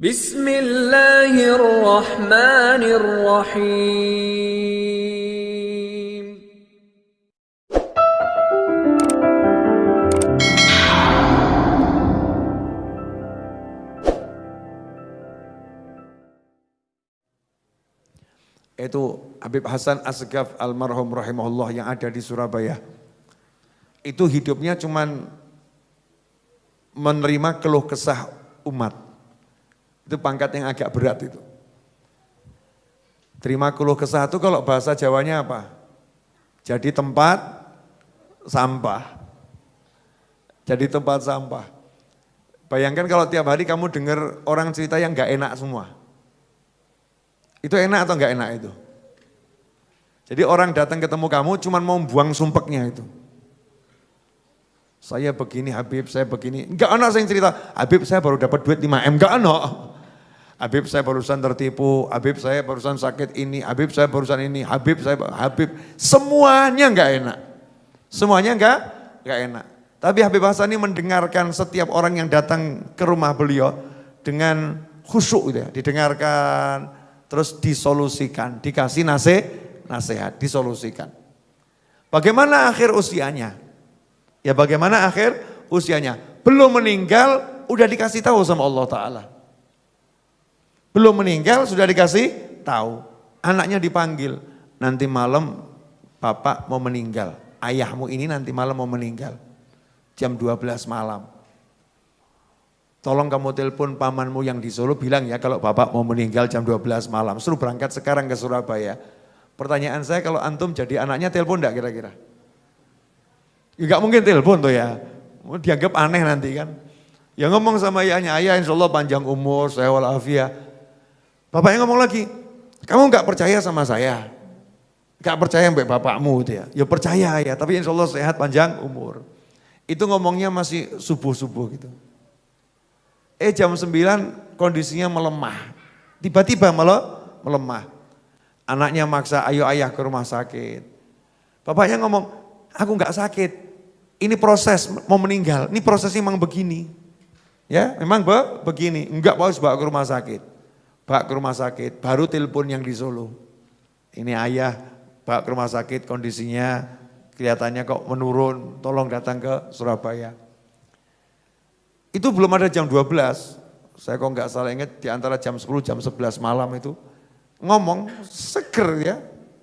Bismillahirrahmanirrahim. Itu Habib Hasan Asgaf almarhum rahimahullah yang ada di Surabaya. Itu hidupnya cuman menerima keluh kesah umat itu pangkat yang agak berat itu. Terima keluh kesah itu kalau bahasa Jawanya apa? Jadi tempat sampah. Jadi tempat sampah. Bayangkan kalau tiap hari kamu dengar orang cerita yang gak enak semua. Itu enak atau enggak enak itu? Jadi orang datang ketemu kamu cuma mau buang sumpeknya itu. Saya begini Habib, saya begini. Enggak anak saya cerita, Habib saya baru dapat duit 5M, enggak anak. Habib saya barusan tertipu, Habib saya barusan sakit ini, Habib saya barusan ini, Habib saya, Habib. Semuanya enggak enak. Semuanya enggak, enggak enak. Tapi Habib Hasan ini mendengarkan setiap orang yang datang ke rumah beliau dengan khusyuk gitu ya, didengarkan, terus disolusikan, dikasih nasihat, nasihat, disolusikan. Bagaimana akhir usianya? Ya bagaimana akhir usianya? Belum meninggal, udah dikasih tahu sama Allah Ta'ala. Belum meninggal, sudah dikasih tahu. Anaknya dipanggil, nanti malam bapak mau meninggal. Ayahmu ini nanti malam mau meninggal. Jam 12 malam. Tolong kamu telepon pamanmu yang di Solo bilang ya kalau bapak mau meninggal jam 12 malam. Suruh berangkat sekarang ke Surabaya. Pertanyaan saya kalau antum jadi anaknya telepon enggak kira-kira? Ya gak mungkin telepon tuh ya. Dianggap aneh nanti kan. Ya ngomong sama ayahnya, ayah insya Allah panjang umur, saya walafiat. Bapaknya ngomong lagi, kamu gak percaya sama saya? Gak percaya mbak bapakmu ya? Ya percaya ya, tapi insya Allah sehat panjang umur. Itu ngomongnya masih subuh-subuh gitu. Eh jam 9 kondisinya melemah. Tiba-tiba melemah. Anaknya maksa, ayo ayah ke rumah sakit. Bapaknya ngomong, aku nggak sakit. Ini proses mau meninggal, ini prosesnya memang begini. Ya, memang be, begini. Enggak harus bawa ke rumah sakit. Bawa ke rumah sakit, baru telepon yang di Solo. Ini ayah bawa ke rumah sakit kondisinya kelihatannya kok menurun, tolong datang ke Surabaya. Itu belum ada jam 12, saya kok nggak salah ingat di antara jam 10 jam 11 malam itu ngomong seger ya,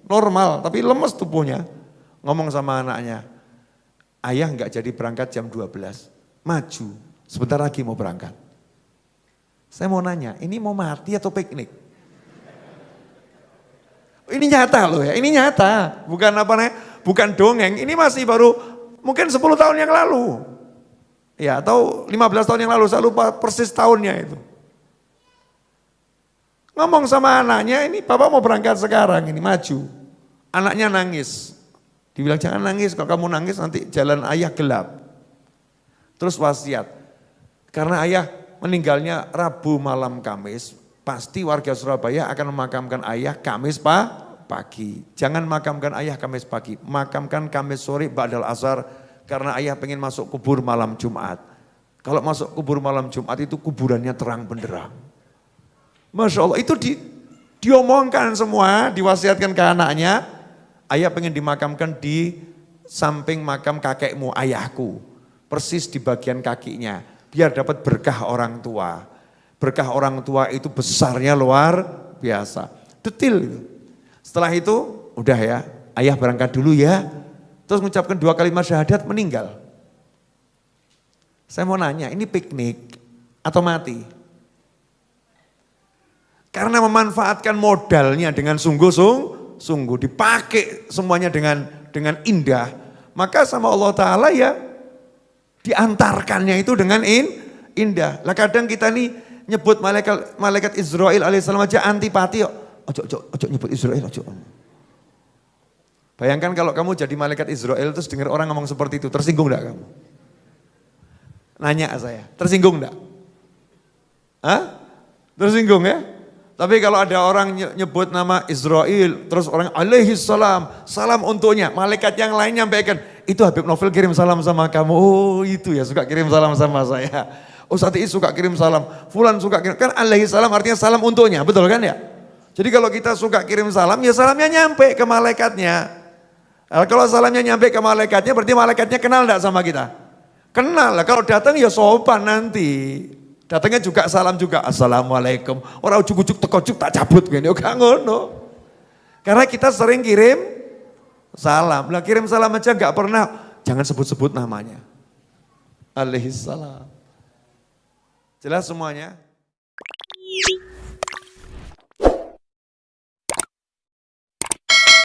normal tapi lemes tubuhnya. Ngomong sama anaknya, ayah nggak jadi berangkat jam 12, maju, sebentar lagi mau berangkat. Saya mau nanya, ini mau mati atau piknik? Ini nyata loh ya, ini nyata, bukan apa nih, bukan dongeng, ini masih baru mungkin 10 tahun yang lalu. Ya, atau 15 tahun yang lalu, saya lupa persis tahunnya itu. Ngomong sama anaknya, ini papa mau berangkat sekarang, ini maju. Anaknya nangis. Dibilang jangan nangis, kalau kamu nangis nanti jalan ayah gelap. Terus wasiat, karena ayah meninggalnya Rabu malam Kamis, pasti warga Surabaya akan memakamkan ayah Kamis pak pagi. Jangan makamkan ayah Kamis pagi, makamkan Kamis sore Ba'dal Asar, karena ayah pengen masuk kubur malam Jumat. Kalau masuk kubur malam Jumat itu kuburannya terang benderang. Masya Allah itu di, diomongkan semua, diwasiatkan ke anaknya. Ayah pengen dimakamkan di samping makam kakekmu, ayahku. Persis di bagian kakinya, biar dapat berkah orang tua. Berkah orang tua itu besarnya luar biasa. Detil. Setelah itu udah ya, ayah berangkat dulu ya, terus mengucapkan dua kalimat syahadat meninggal. Saya mau nanya, ini piknik atau mati? Karena memanfaatkan modalnya dengan sungguh-sungguh, dipakai semuanya dengan dengan indah, maka sama Allah Ta'ala ya diantarkannya itu dengan in, indah. Lah kadang kita nih nyebut malaikat malaikat Israel alaihissalam aja antipati, ojo ojo ojo nyebut Israel ojo. Bayangkan kalau kamu jadi malaikat Israel terus dengar orang ngomong seperti itu, tersinggung enggak kamu? Nanya saya, tersinggung enggak? Hah? Tersinggung ya? Tapi kalau ada orang nyebut nama Israel, terus orang alaihi salam, salam untuknya. Malaikat yang lain nyampaikan, itu Habib Novel kirim salam sama kamu. Oh itu ya, suka kirim salam sama saya. Ustadz Is suka kirim salam, Fulan suka kirim, kan alaihi salam artinya salam untuknya, betul kan ya? Jadi kalau kita suka kirim salam, ya salamnya nyampe ke malaikatnya. Nah, kalau salamnya nyampe ke malaikatnya, berarti malaikatnya kenal enggak sama kita? Kenal lah, kalau datang ya sopan nanti. Datangnya juga salam juga, Assalamualaikum. Orang ujuk-ujuk tekocuk tak cabut gini, oh ngono. Karena kita sering kirim salam. Lah kirim salam aja enggak pernah, jangan sebut-sebut namanya. Alaihissalam. Jelas semuanya?